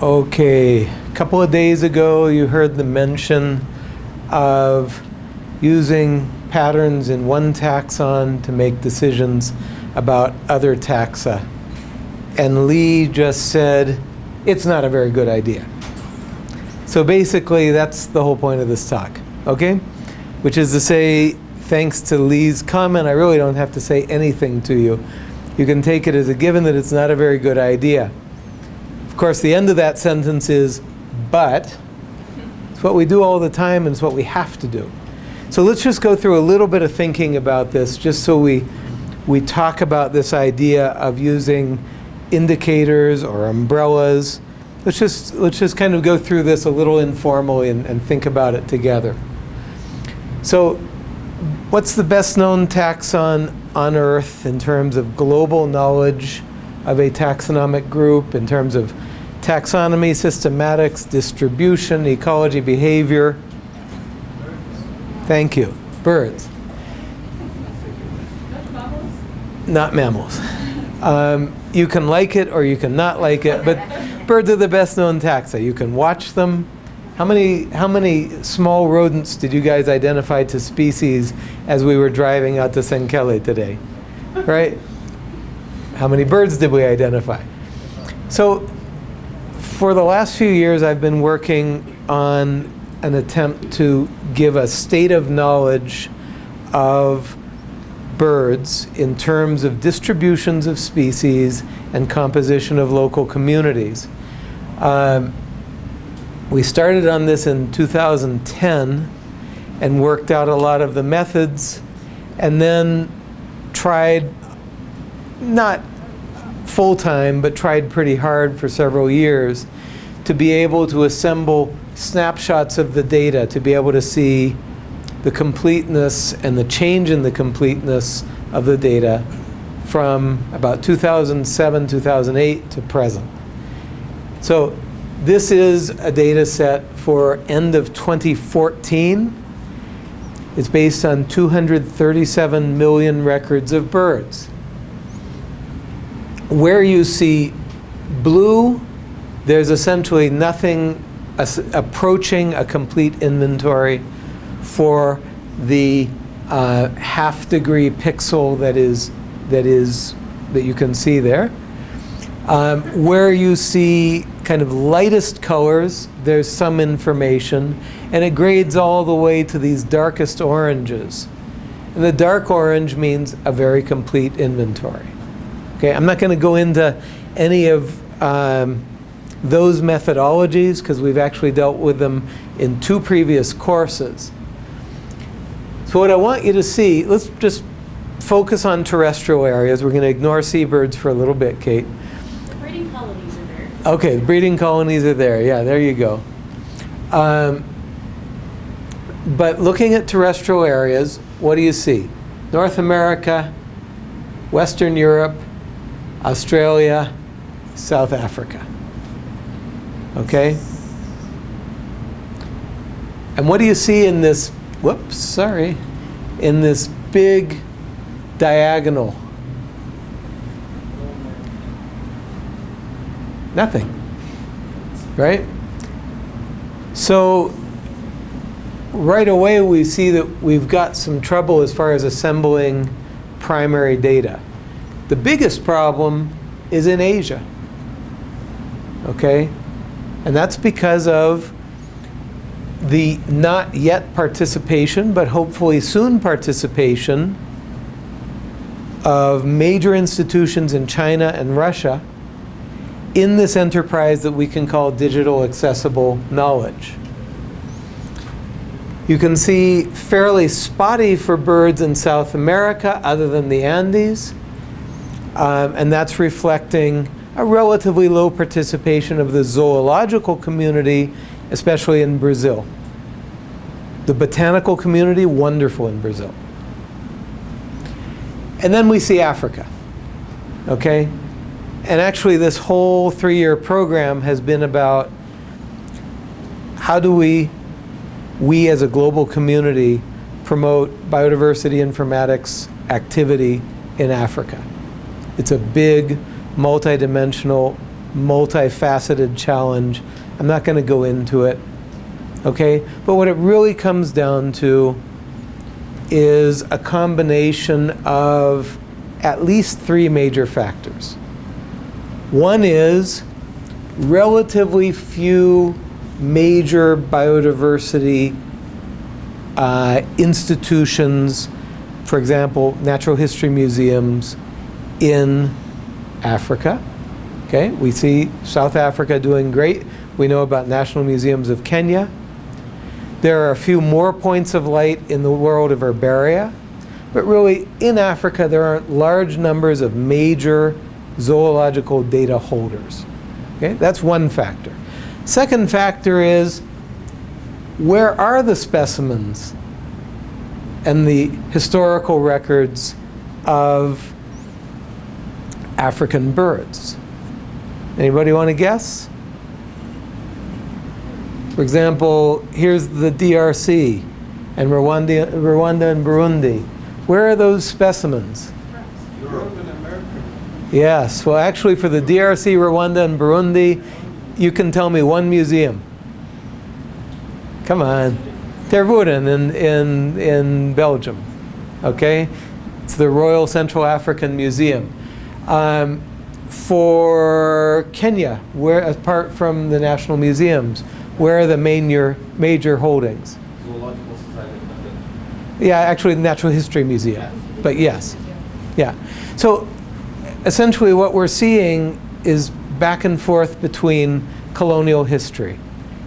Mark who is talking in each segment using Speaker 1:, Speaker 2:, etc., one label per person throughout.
Speaker 1: Okay, a couple of days ago you heard the mention of using patterns in one taxon to make decisions about other taxa. And Lee just said, it's not a very good idea. So basically, that's the whole point of this talk, okay? Which is to say, thanks to Lee's comment, I really don't have to say anything to you. You can take it as a given that it's not a very good idea. Course, the end of that sentence is, but. It's what we do all the time and it's what we have to do. So let's just go through a little bit of thinking about this just so we, we talk about this idea of using indicators or umbrellas. Let's just, let's just kind of go through this a little informally and, and think about it together. So what's the best known taxon on Earth in terms of global knowledge of a taxonomic group, in terms of taxonomy, systematics, distribution, ecology, behavior? Thank you. Birds. Not mammals. Um, you can like it or you can not like it, but birds are the best known taxa. You can watch them. How many, how many small rodents did you guys identify to species as we were driving out to Senkele today? Right? How many birds did we identify? So for the last few years I've been working on an attempt to give a state of knowledge of birds in terms of distributions of species and composition of local communities. Um, we started on this in 2010 and worked out a lot of the methods and then tried, not full-time, but tried pretty hard for several years to be able to assemble snapshots of the data, to be able to see the completeness and the change in the completeness of the data from about 2007, 2008 to present. So this is a data set for end of 2014. It's based on 237 million records of birds. Where you see blue, there's essentially nothing approaching a complete inventory for the uh, half degree pixel that is that is that you can see there. Um, where you see kind of lightest colors, there's some information, and it grades all the way to these darkest oranges. And the dark orange means a very complete inventory. Okay, I'm not going to go into any of um, those methodologies because we've actually dealt with them in two previous courses. So what I want you to see, let's just focus on terrestrial areas. We're going to ignore seabirds for a little bit, Kate.
Speaker 2: The breeding colonies are there.
Speaker 1: Okay, the breeding colonies are there. Yeah, there you go. Um, but looking at terrestrial areas, what do you see? North America, Western Europe, Australia, South Africa. Okay? And what do you see in this whoops, sorry, in this big diagonal. Nothing, right? So right away we see that we've got some trouble as far as assembling primary data. The biggest problem is in Asia, okay? And that's because of the not yet participation, but hopefully soon participation of major institutions in China and Russia in this enterprise that we can call digital accessible knowledge. You can see fairly spotty for birds in South America other than the Andes. Um, and that's reflecting a relatively low participation of the zoological community, especially in Brazil. The botanical community, wonderful in Brazil. And then we see Africa, okay? And actually this whole three-year program has been about how do we, we as a global community, promote biodiversity informatics activity in Africa. It's a big, multidimensional multifaceted challenge. I'm not going to go into it. Okay? But what it really comes down to is a combination of at least three major factors. One is relatively few major biodiversity uh, institutions, for example, natural history museums in Africa. Okay, we see South Africa doing great. We know about national museums of Kenya. There are a few more points of light in the world of herbaria, but really in Africa there aren't large numbers of major zoological data holders. Okay, that's one factor. Second factor is where are the specimens and the historical records of African birds? Anybody want to guess? For example, here's the DRC and Rwanda, Rwanda and Burundi. Where are those specimens?
Speaker 3: Europe and America.
Speaker 1: Yes, well actually for the DRC, Rwanda and Burundi, you can tell me one museum. Come on. Tervuren in, in, in Belgium, okay? It's the Royal Central African Museum. Um, for Kenya, where apart from the national museums, where are the major, major holdings?
Speaker 3: Zoological Society.
Speaker 1: Yeah, actually the Natural History Museum, but yes. Yeah. So essentially what we're seeing is back and forth between colonial history.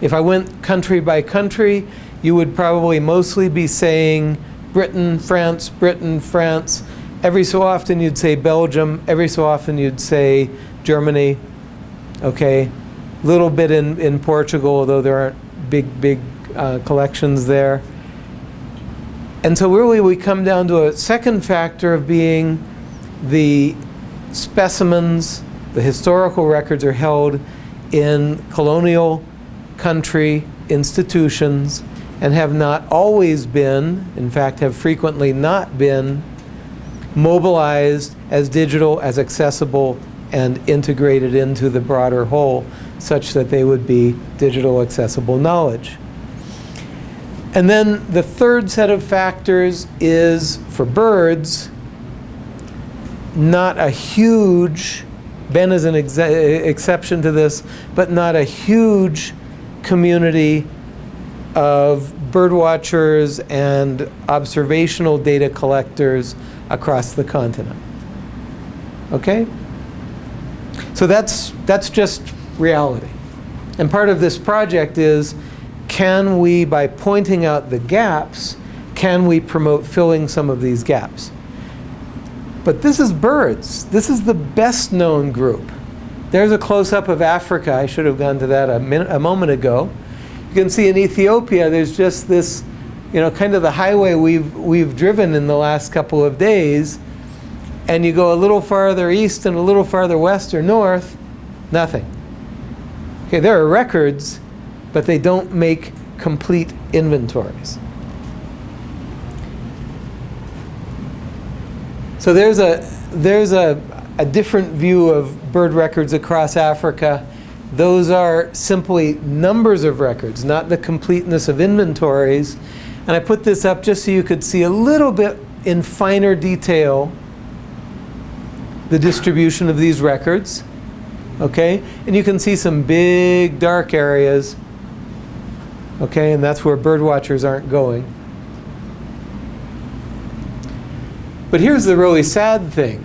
Speaker 1: If I went country by country, you would probably mostly be saying Britain, France, Britain, France. Every so often you'd say Belgium. Every so often you'd say Germany. Okay. A little bit in, in Portugal, although there aren't big, big uh, collections there. And so really we come down to a second factor of being the specimens, the historical records are held in colonial country institutions and have not always been, in fact have frequently not been, mobilized as digital, as accessible, and integrated into the broader whole such that they would be digital accessible knowledge. And then the third set of factors is, for birds, not a huge, Ben is an exe exception to this, but not a huge community of bird watchers and observational data collectors across the continent. Okay? So that's, that's just reality. And part of this project is, can we, by pointing out the gaps, can we promote filling some of these gaps? But this is birds. This is the best known group. There's a close-up of Africa. I should have gone to that a, minute, a moment ago. You can see in Ethiopia, there's just this, you know, kind of the highway we've, we've driven in the last couple of days. And you go a little farther east and a little farther west or north, nothing. Okay, there are records, but they don't make complete inventories. So there's a, there's a, a different view of bird records across Africa. Those are simply numbers of records, not the completeness of inventories. And I put this up just so you could see a little bit in finer detail the distribution of these records. Okay? And you can see some big dark areas. Okay? And that's where bird watchers aren't going. But here's the really sad thing.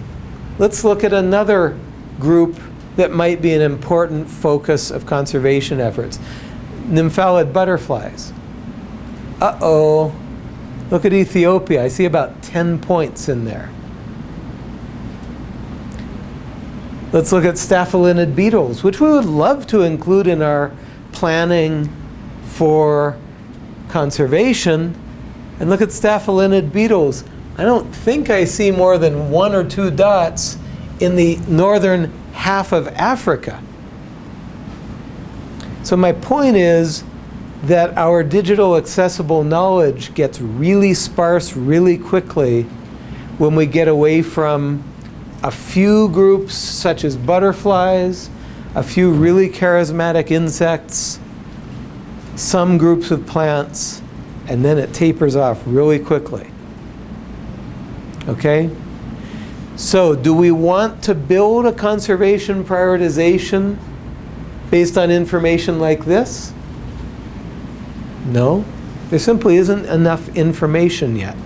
Speaker 1: Let's look at another group that might be an important focus of conservation efforts. Nymphalid butterflies. Uh-oh. Look at Ethiopia. I see about 10 points in there. Let's look at staphylinid beetles, which we would love to include in our planning for conservation. And look at staphylinid beetles. I don't think I see more than one or two dots in the northern half of Africa. So my point is that our digital accessible knowledge gets really sparse really quickly when we get away from a few groups such as butterflies, a few really charismatic insects, some groups of plants, and then it tapers off really quickly. Okay? So, do we want to build a conservation prioritization based on information like this? No. There simply isn't enough information yet.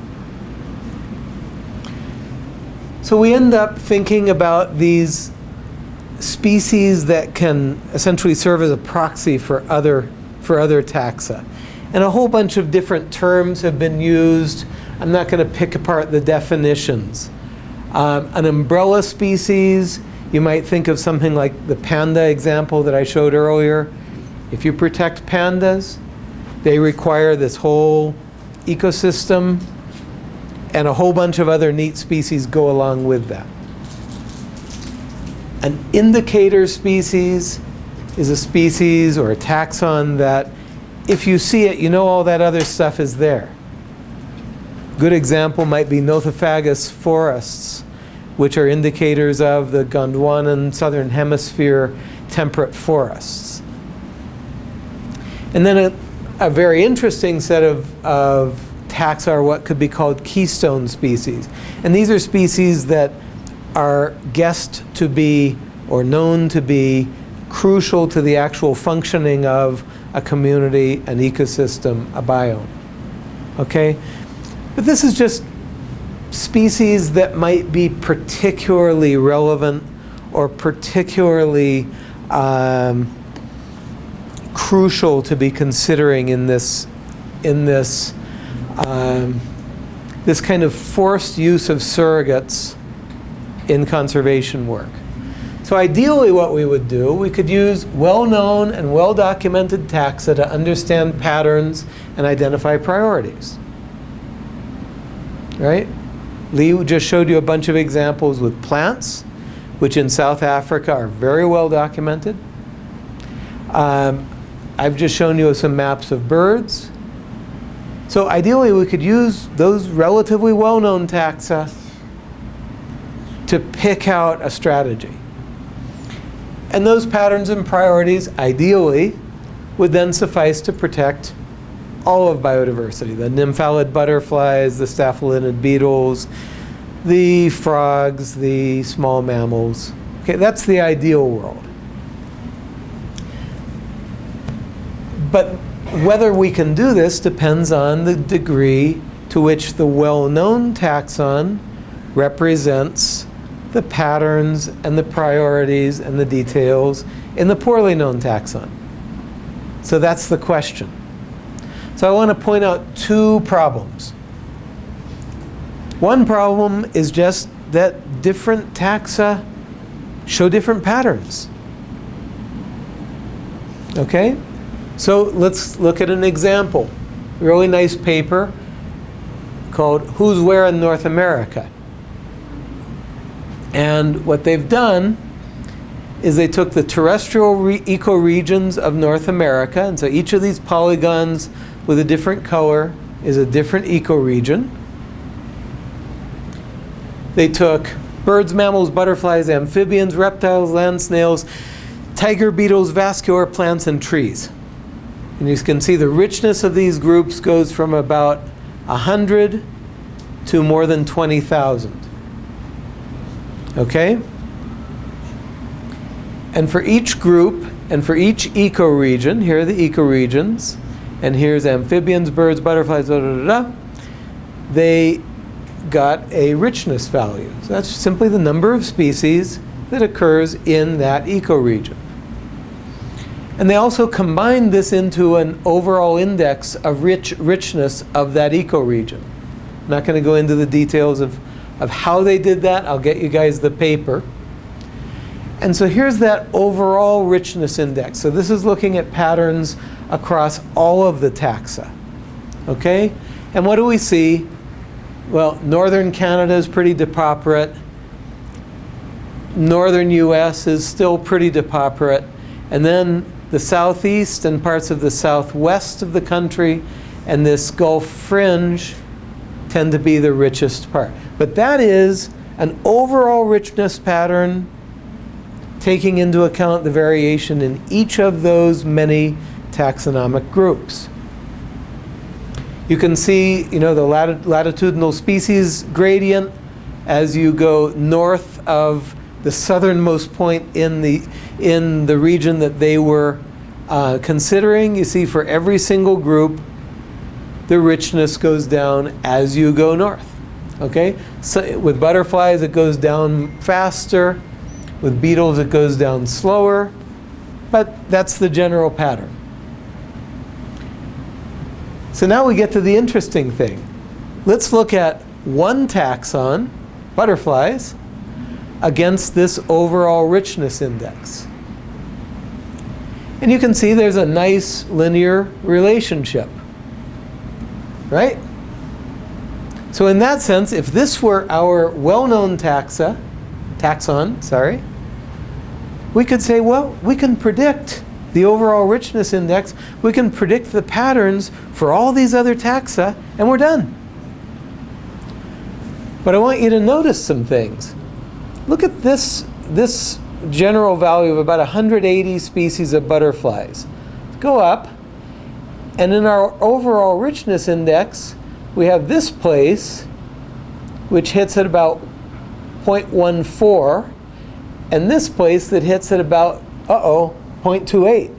Speaker 1: So we end up thinking about these species that can essentially serve as a proxy for other, for other taxa. And a whole bunch of different terms have been used. I'm not going to pick apart the definitions. Um, an umbrella species, you might think of something like the panda example that I showed earlier. If you protect pandas, they require this whole ecosystem and a whole bunch of other neat species go along with that. An indicator species is a species or a taxon that if you see it, you know all that other stuff is there. Good example might be Nothofagus forests, which are indicators of the Gondwanan southern hemisphere temperate forests. And then a, a very interesting set of, of taxa are what could be called keystone species. And these are species that are guessed to be or known to be crucial to the actual functioning of a community, an ecosystem, a biome. Okay? But this is just species that might be particularly relevant or particularly um, crucial to be considering in this, in this, um, this kind of forced use of surrogates in conservation work. So ideally what we would do, we could use well-known and well-documented taxa to understand patterns and identify priorities. Right? Lee just showed you a bunch of examples with plants, which in South Africa are very well documented. Um, I've just shown you some maps of birds. So ideally we could use those relatively well-known taxa to pick out a strategy. And those patterns and priorities, ideally, would then suffice to protect all of biodiversity. The nymphalid butterflies, the staphylinid beetles, the frogs, the small mammals. Okay, that's the ideal world. But whether we can do this depends on the degree to which the well-known taxon represents the patterns and the priorities and the details in the poorly known taxon. So that's the question. So I want to point out two problems. One problem is just that different taxa show different patterns. Okay? So let's look at an example. Really nice paper called Who's Where in North America. And what they've done is they took the terrestrial ecoregions of North America, and so each of these polygons with a different color is a different ecoregion. They took birds, mammals, butterflies, amphibians, reptiles, land snails, tiger beetles, vascular plants, and trees. And you can see the richness of these groups goes from about 100 to more than 20,000. Okay? And for each group and for each ecoregion, here are the ecoregions, and here's amphibians, birds, butterflies, da, da, da, da, they got a richness value. So that's simply the number of species that occurs in that ecoregion. And they also combined this into an overall index of rich richness of that ecoregion. I'm not going to go into the details of of how they did that. I'll get you guys the paper. And so here's that overall richness index. So this is looking at patterns across all of the taxa. Okay? And what do we see? Well, northern Canada is pretty depauperate. Northern US is still pretty depauperate. And then the southeast and parts of the southwest of the country and this Gulf fringe tend to be the richest part. But that is an overall richness pattern taking into account the variation in each of those many taxonomic groups. You can see, you know, the lati- latitudinal species gradient as you go north of the southernmost point in the in the region that they were uh, considering. You see, for every single group, the richness goes down as you go north. Okay, so with butterflies, it goes down faster. With beetles, it goes down slower. But that's the general pattern. So now we get to the interesting thing. Let's look at one taxon, butterflies, against this overall richness index. And you can see there's a nice linear relationship. Right? So in that sense, if this were our well-known taxa, taxon, sorry, we could say, well, we can predict the overall richness index, we can predict the patterns for all these other taxa, and we're done. But I want you to notice some things. Look at this, this general value of about 180 species of butterflies. Go up, and in our overall richness index, we have this place, which hits at about 0.14, and this place that hits at about, uh-oh, 0.28.